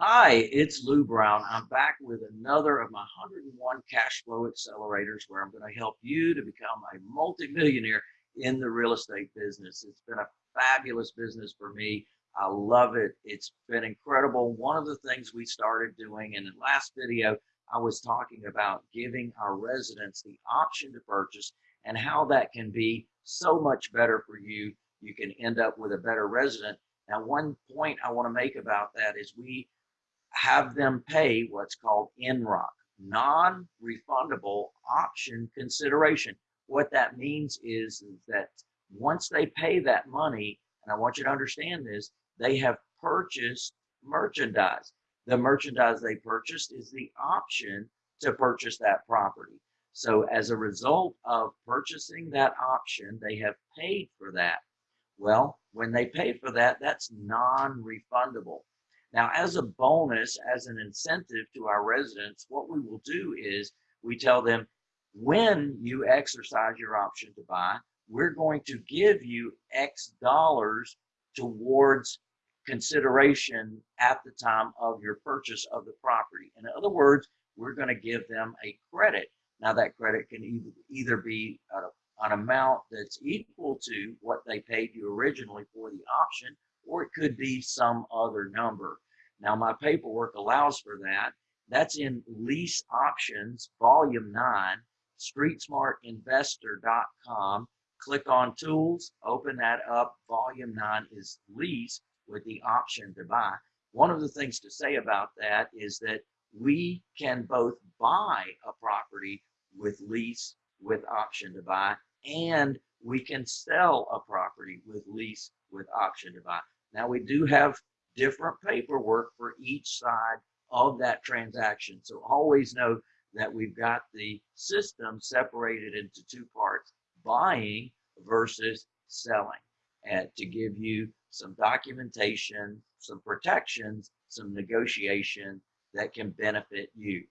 Hi, it's Lou Brown. I'm back with another of my 101 cash flow accelerators where I'm going to help you to become a multimillionaire in the real estate business. It's been a fabulous business for me. I love it. It's been incredible. One of the things we started doing in the last video, I was talking about giving our residents the option to purchase and how that can be so much better for you. You can end up with a better resident. Now, one point I want to make about that is we have them pay what's called NROC, non-refundable option consideration. What that means is, is that once they pay that money, and I want you to understand this, they have purchased merchandise. The merchandise they purchased is the option to purchase that property. So as a result of purchasing that option, they have paid for that. Well, when they pay for that, that's non-refundable. Now, as a bonus, as an incentive to our residents, what we will do is we tell them when you exercise your option to buy, we're going to give you X dollars towards consideration at the time of your purchase of the property. In other words, we're going to give them a credit. Now, that credit can either, be uh, an amount that's equal to what they paid you originally for the option, or it could be some other number. Now my paperwork allows for that. That's in lease options, volume nine, streetsmartinvestor.com. Click on tools, open that up. Volume nine is lease with the option to buy. One of the things to say about that is that we can both buy a property with lease with option to buy and we can sell a property with lease with option to buy. Now we do have different paperwork for each side of that transaction. So always know that we've got the system separated into two parts, buying versus selling, and to give you some documentation, some protections, some negotiation that can benefit you.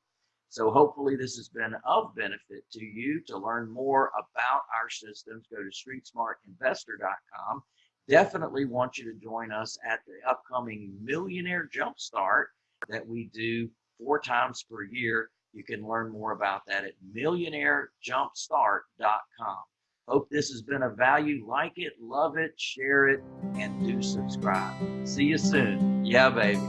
So hopefully this has been of benefit to you. To learn more about our systems, go to streetsmartinvestor.com definitely want you to join us at the upcoming Millionaire Jumpstart that we do four times per year. You can learn more about that at millionairejumpstart.com. Hope this has been of value. Like it, love it, share it, and do subscribe. See you soon. Yeah, baby.